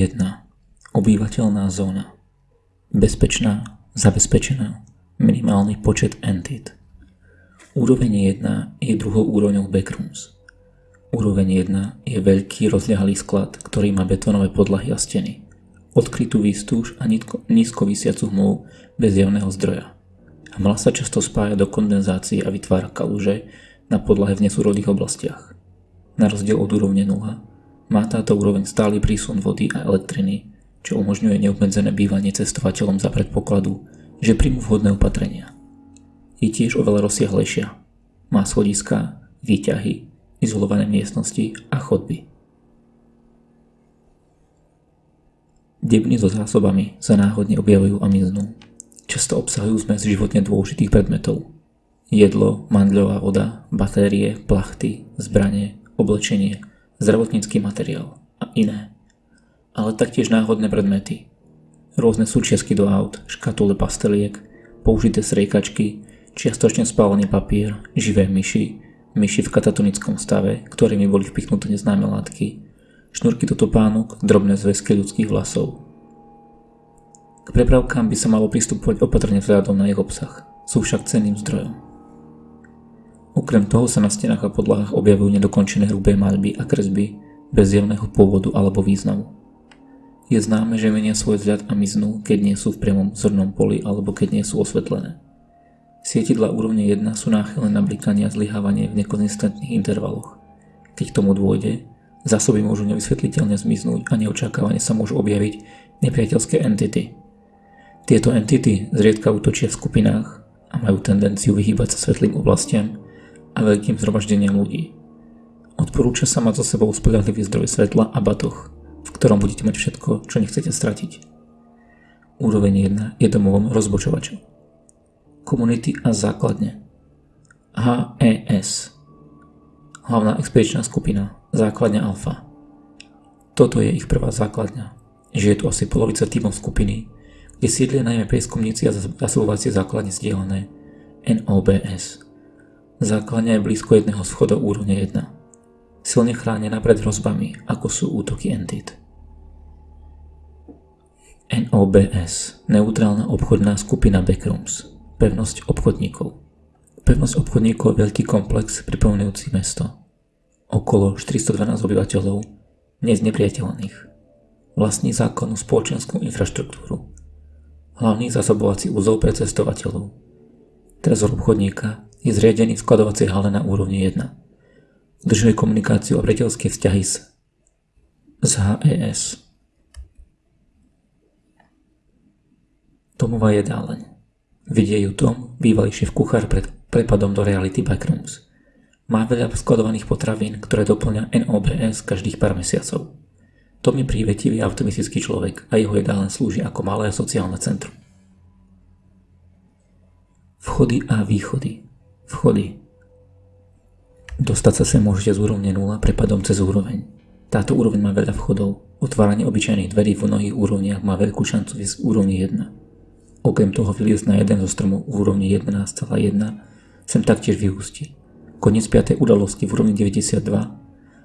1. Obývateľná zóna. Bezpečná, zabezpečená, minimálny počet entit. Úroveň 1 je druhou úrovňou backrooms. Úroveň 1 je veľký rozľahlý sklad, ktorý má betónové podlahy a steny, odkrytú výstúž a nízko vysiacu hmlu bez javného zdroja. Hmla sa často spája do kondenzácie a vytvára kaluže na podlahe v nesúrodých oblastiach. Na rozdiel od úrovne 0 má táto úroveň stály prísun vody a elektriny, čo umožňuje neobmedzené bývanie cestovateľom za predpokladu, že príjmu vhodné opatrenia. Je tiež oveľa rozsiahlejšia. Má schodiska, výťahy, izolované miestnosti a chodby. Debny so zásobami sa náhodne objavujú a miznú. Často obsahujú zmes životne dôležitých predmetov. Jedlo, mandľová voda, batérie, plachty, zbranie, oblečenie – zdravotnícky materiál a iné. Ale taktiež náhodné predmety. Rôzne súčiastky do aut, škatule pasteliek, použité sriekačky, čiastočne spálený papier, živé myši, myši v katatonickom stave, ktorými boli vpichnuté neznáme látky, šnúrky do topánok, drobné zväzky ľudských vlasov. K prepravkám by sa malo pristupovať opatrne vzhľadom na ich obsah, sú však cenným zdrojom. Okrem toho sa na stenách a podlahách objavujú nedokončené hrubé maľby a kresby bez zjavného pôvodu alebo významu. Je známe, že menia svoj vzhľad a miznú, keď nie sú v priamom zornom poli alebo keď nie sú osvetlené. Sietidla úrovne 1 sú náchylné na blikanie a zlyhávanie v nekonzistentných intervaloch. Keď tomu dôjde, zásoby môžu nevysvetliteľne zmiznúť a neočakávane sa môžu objaviť nepriateľské entity. Tieto entity zriedka útočia v skupinách a majú tendenciu vyhýbať sa svetlým oblastiam a veľkým zhromaždeniam ľudí. Odporúča sa mať so sebou spoľahlivý zdroj svetla a batoh, v ktorom budete mať všetko, čo nechcete stratiť. Úroveň 1 je domovom rozbočovačov. Komunity a základne. HES Hlavná expedičná skupina, základňa Alfa. Toto je ich prvá základňa. Žije tu asi polovica tímov skupiny, kde sídlia najmä prieskumníci a zasobovacie základne zdieľané NOBS. Základňa je blízko jedného schoda úrovne 1. Silne chránená pred hrozbami, ako sú útoky entit. NOBS, neutrálna obchodná skupina Backrooms, pevnosť obchodníkov. Pevnosť obchodníkov je veľký komplex pripomínajúci mesto. Okolo 412 obyvateľov, neznepriateľných. Vlastní zákonnú spoločenskú infraštruktúru. Hlavný zásobovací úzol pre cestovateľov. Trezor obchodníka je zriadený v skladovacej hale na úrovni 1. Udržuje komunikáciu a priateľské vzťahy s, s HES. Tomová jedáleň. Vidie ju Tom, bývalý šéf kuchár pred prepadom do reality Backrooms. Má veľa skladovaných potravín, ktoré doplňa NOBS každých pár mesiacov. Tom je prívetivý a optimistický človek a jeho jedáleň slúži ako malé sociálne centrum. Vchody a východy Vchody. Dostať sa sem môžete z úrovne 0 prepadom cez úroveň. Táto úroveň má veľa vchodov. Otváranie obyčajných dverí v mnohých úrovniach má veľkú šancu z úrovni 1. Okrem toho vyliesť na jeden zo stromov v úrovni 11,1 sem taktiež vyústi. Koniec 5. udalosti v úrovni 92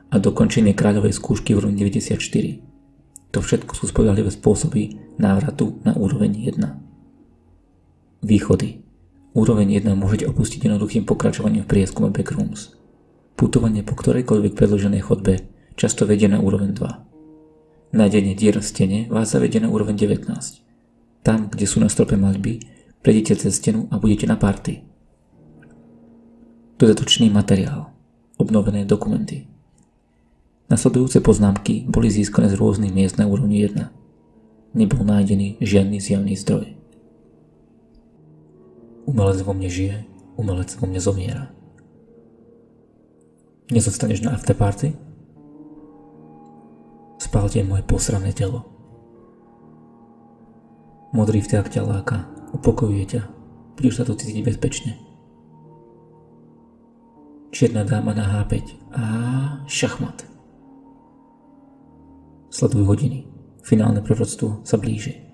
a dokončenie kráľovej skúšky v úrovni 94. To všetko sú spodahlivé spôsoby návratu na úroveň 1. Východy. Úroveň 1 môžete opustiť jednoduchým pokračovaním v prieskume Backrooms. Putovanie po ktorejkoľvek predloženej chodbe často vedie na úroveň 2. Nájdenie dier v stene vás zavedie na úroveň 19. Tam, kde sú na strope maľby, prejdete cez stenu a budete na party. Dodatočný materiál. Obnovené dokumenty. Nasledujúce poznámky boli získané z rôznych miest na úrovni 1. Nebol nájdený žiadny zjavný zdroj. Umelec vo mne žije, umelec vo mne zomiera. Nezostaneš na afterparty? Spálte moje posrané telo. Modrý vták ťa láka, upokojuje ťa, budeš sa tu cítiť bezpečne. Čierna dáma na H5 a šachmat. Sleduj hodiny, finálne proroctvo sa blíži.